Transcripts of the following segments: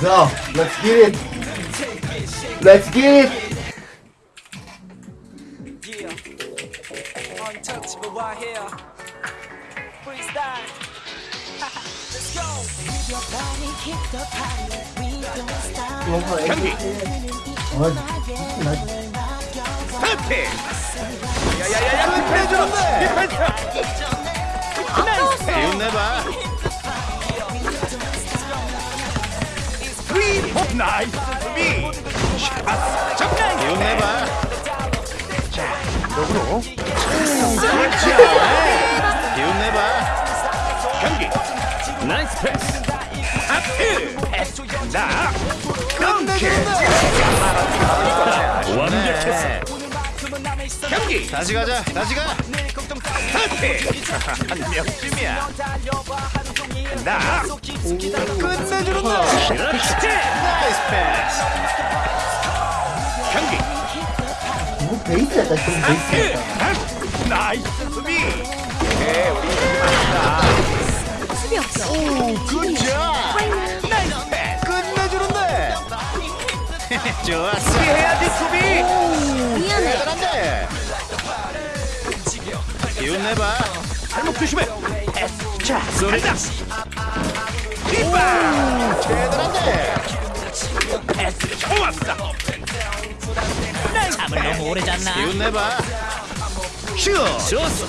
So, let's get it. Let's get it. Yeah. Untouchable right here. Freestyle. Let's go. Your body kick the party. We don't stop. 이거 경기. 아, 나 스타트! 야야야야 디펜스! 디펜스! 기운 내봐 나이스 수비 샷 정면 내봐 자 역으로 그렇지 기운 내봐 경기 나이스 패스 하트 패스 나 덩크 완벽했어 경기 다시 가자 다시 가 하트 한 명쯤이야 나 끝내주는 거 나이스 패스. 경기. 이거 베이스였다. 좀 베이스였다. 하트 나이스 수비. 네 우리 이기면 안다 수비 없어. 오 굿잡 나이스 패스. 끝내주는데. 좋았어. 수비해야지 수비. 미안해. 대단한데. 기운 내봐. 발목 조심해 자 쏘리다. 리바 오래 잤나? 기운 내봐. 슛 좋았어.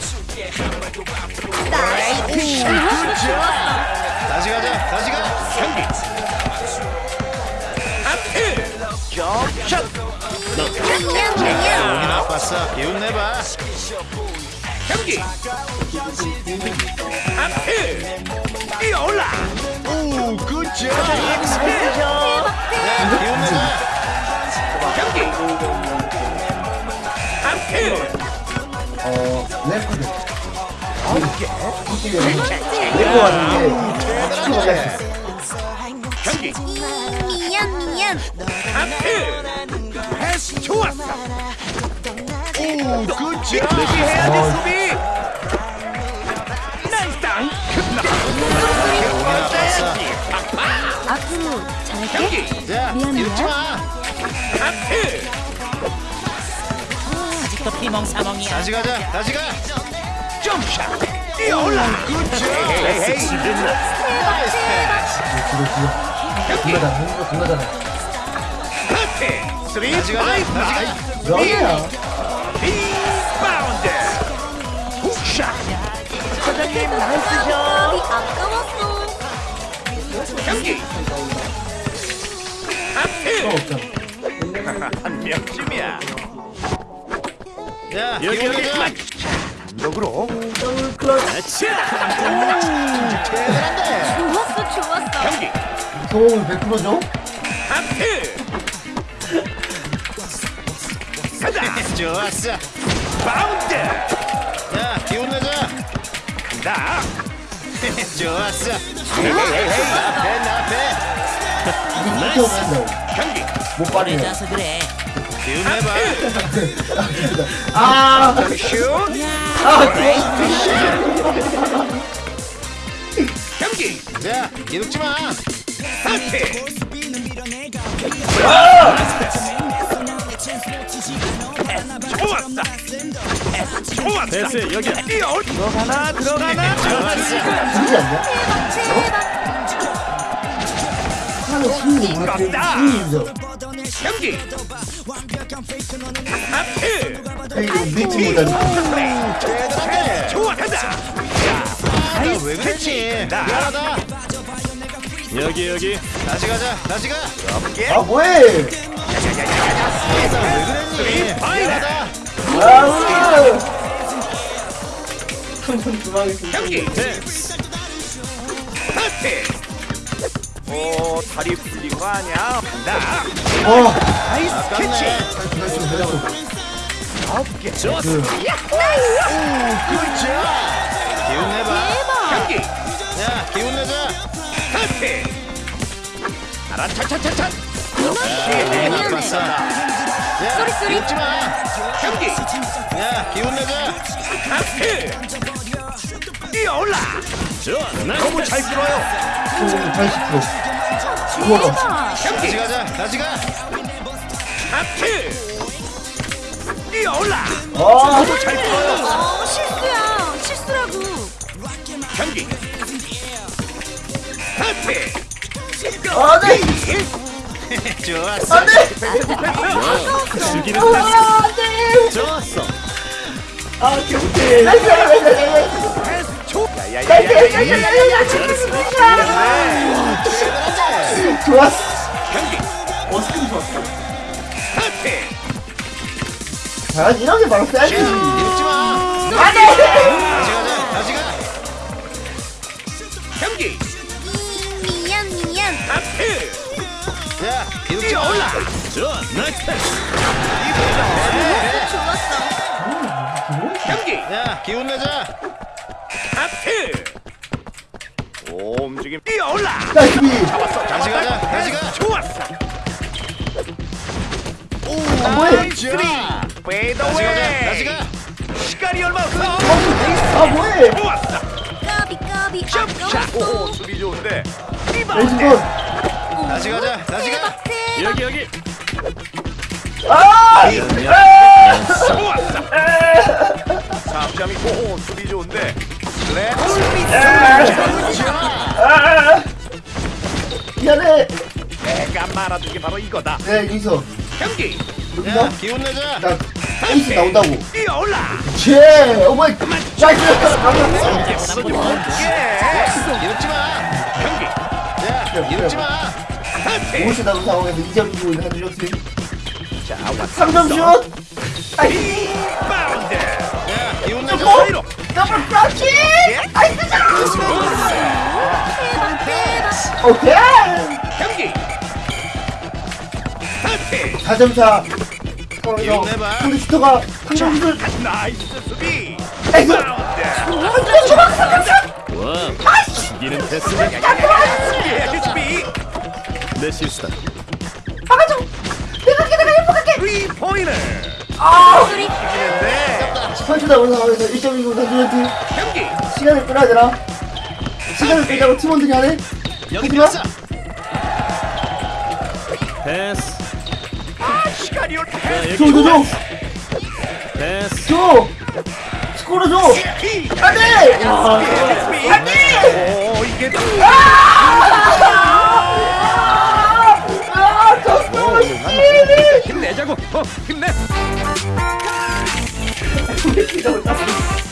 다시 가자 다시 가. 경기. 앞에 미안 미안. 용이 나빴어. 기운 내봐. 경기. 앞에 뛰어올라! 오 굿샷 어, 래퍼들. 아, 이게 래퍼 같은데. 대단한데 경기 미안 미안. 패스 좋았어 오 굿샷 수비해야지 수비 앞으로 잘할게. 경기 자 미안해. 이러지 마 앞에 아직도 피멍사멍이야. 다시 가자. 다시 가. 점샷. 뛰어올라. 굿샷 나이스 공가, 공가잖아. 앞에 스리 다시 가자. 다시 가 여기야. 리바운드. 훅샷. 사장님 나이스 샷. 아까웠어. 경기. 또 없잖아. 한 명쯤이야 야 여기 여기. 역으로 더블 클러치. 대단한데 좋았어 좋았어. 경기. 소음을 100%죠? 앞에 가자. 좋았어. 바운드. 야 기운 내자. 간다. 좋았어. 나패 나패 오면 된다고. 경기. 못 빠르네. 그래서 그래. 기운 내봐. 아, 슛. 아, 경기. 자 이륙지 마. 앞에 좋았다. 좋았다. 됐어 여기 뛰어. 들어가나 들어가나? 진지 하는 심리. 심리죠. 경기. 앞에 이거 미치 못하는. 대단해 좋아 가자 야왜 그랬지? 미안하다. 여기 여기. 다시 가자 다시 가. 어깨 아, 뭐해? 왜 그랬니? 미안하다. 아, 한번 그만했습니다. 경기. 앞에 오 다리 풀린 거 아니야? 간다. 어, 나이스 캐치. 해라고. 어깨 좋았어. 그, 굿샷 기운 내봐. 경기. 야 기운 내자. 하트. 알아 차차차차. 미안해. 나빴어 야 쏘리, 쏘리. 기웃지 마. 경기. 야 기운 내자. 하트. 뛰어올라 너무 잘 끌어요. 소음 80%. 스코어. 다시 가자 다시 가. 하트! 뛰어올라! 아, 어, 실수야. 실수라고. 경기. 하트! 안 돼! 좋았어. 안 돼! 죽이는 아, 안 돼! 좋았어. 아, 개못 초 나이스, 나이스, 나이스, 나이스, 나이스. 좋았어. 경기 어, 스킨 좋았어. 하트 아, 이런 게 바로 사이즈. 이러지마 안 돼! 다시 가자 다시 가 경기 미안, 미안. 하트 자 뛰어올라 좋아 나이스 패스 좋았어. 경기 야 기운 내자 하트! 오 움직임. 뛰어올라! 나이스! 비. 잡았어. 다시 가자. 다시 가. 좋았어! 아, 뭐해? 나이스. 페이드 다시 가자. 다시 가. 시간이 얼마 없어! 아, 뭐해? 좋았어! 까비, 까비. 샷 오, 수비 좋은데. 리바운드 건. 다시 가자. 다시 가. 여기 여기. 아! 좋았어! 3점이 오 수비 좋은데. 렛 아! 미안해. 내가 말아준 게 바로 이거다 네, 여기서. 경기. 야 기운 내자 나 에이스 나온다고. 뛰어올라 제, 어머니. 나이스. 이러지 마 경기 야 이러지 마 오시 나온 상황에서 2점 이기고 있는 한준혁 팀. 자 왔어 3점 슛. 아이, 리바운드 야 기운 내자 뭐? 사이로 더블 플러치. 아이, 뜨자. 대박, 대박. 오케이. 경기 하트 4점차. 상황에서 내봐. 상대 슈터가 한점 슛을. 나이스 수비 나이스. 리바운드 와 죽이는 패스를 예, 수비 내 실수다 막아줘. 내가 할게, 내가 행복할게. 3포인트 아! 이기 선수다 온 상황에서 1.29 선수한테 시간을 끌어야 되나? 시간을 끌자고 팀원들이 하네? 하지마! 패스 줘 줘줘! 패스 줘! 스코어 줘! 안돼! 안돼! 이게 힘내자고! 어, 힘내! 왜 기적을 땄어